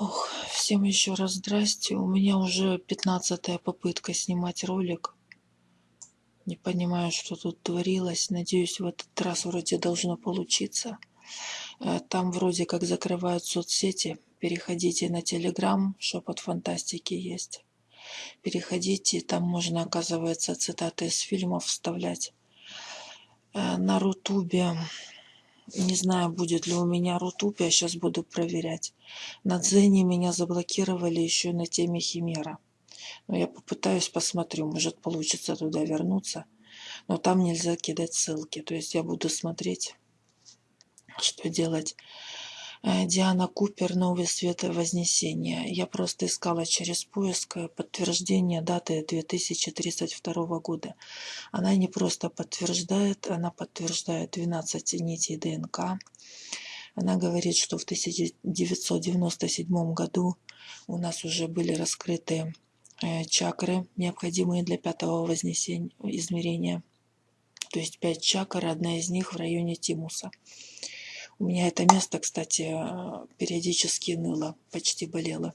Ох, всем еще раз здрасте. У меня уже пятнадцатая попытка снимать ролик. Не понимаю, что тут творилось. Надеюсь, в этот раз вроде должно получиться. Э, там вроде как закрывают соцсети. Переходите на Телеграм, шепот фантастики есть. Переходите, там можно, оказывается, цитаты из фильмов вставлять. Э, на Рутубе не знаю, будет ли у меня рутуб, я сейчас буду проверять. На Дзене меня заблокировали еще на теме Химера. Но я попытаюсь, посмотрю, может получится туда вернуться. Но там нельзя кидать ссылки. То есть я буду смотреть, что делать. Э, Диана Купер «Новый свет Вознесения». Я просто искала через поиск э, подтверждение даты 2032 года. Она не просто подтверждает, она подтверждает 12 нитей ДНК. Она говорит, что в 1997 году у нас уже были раскрыты э, чакры, необходимые для пятого вознесения, измерения. То есть пять чакр, одна из них в районе Тимуса. У меня это место, кстати, периодически ныло, почти болело.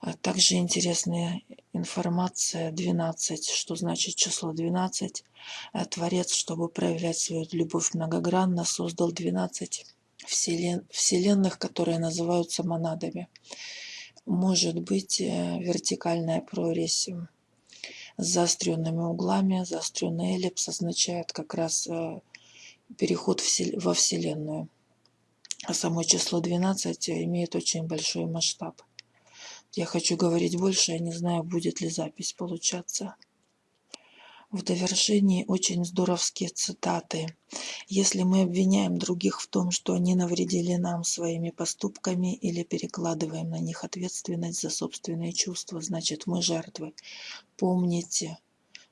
А также интересная информация 12, что значит число 12. А Творец, чтобы проявлять свою любовь многогранно, создал 12 вселен... вселенных, которые называются монадами. Может быть э, вертикальная прорезь с заостренными углами. Заостренный эллипс означает как раз э, переход во Вселенную. А само число 12 имеет очень большой масштаб. Я хочу говорить больше, я не знаю, будет ли запись получаться. В довершении очень здоровские цитаты. Если мы обвиняем других в том, что они навредили нам своими поступками или перекладываем на них ответственность за собственные чувства, значит мы жертвы. Помните,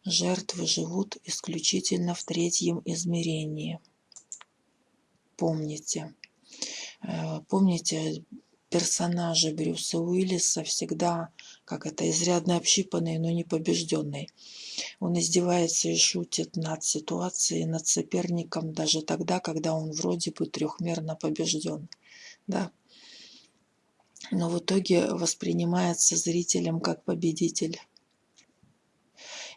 Жертвы живут исключительно в третьем измерении. Помните. Э, помните, персонажи Брюса Уиллиса всегда, как это, изрядно общипанный, но не побежденный. Он издевается и шутит над ситуацией, над соперником, даже тогда, когда он вроде бы трехмерно побежден. Да? Но в итоге воспринимается зрителем как победитель.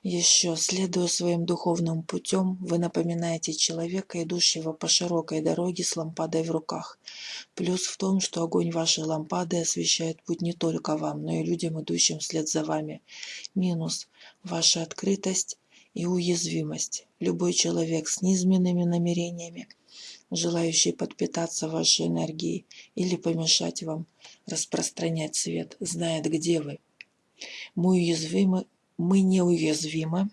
Еще, следуя своим духовным путем, вы напоминаете человека, идущего по широкой дороге с лампадой в руках. Плюс в том, что огонь вашей лампады освещает путь не только вам, но и людям, идущим вслед за вами. Минус – ваша открытость и уязвимость. Любой человек с низменными намерениями, желающий подпитаться вашей энергией или помешать вам распространять свет, знает, где вы. Мы уязвимы мы неуязвимы,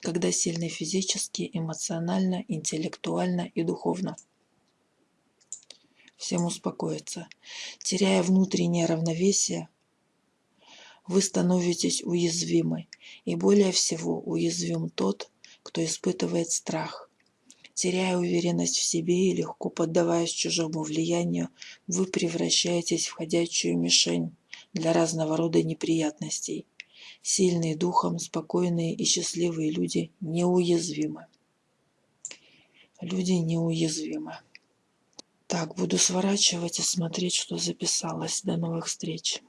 когда сильны физически, эмоционально, интеллектуально и духовно. Всем успокоиться. Теряя внутреннее равновесие, вы становитесь уязвимы. И более всего уязвим тот, кто испытывает страх. Теряя уверенность в себе и легко поддаваясь чужому влиянию, вы превращаетесь в ходячую мишень для разного рода неприятностей. Сильные духом, спокойные и счастливые люди неуязвимы. Люди неуязвимы. Так, буду сворачивать и смотреть, что записалось. До новых встреч.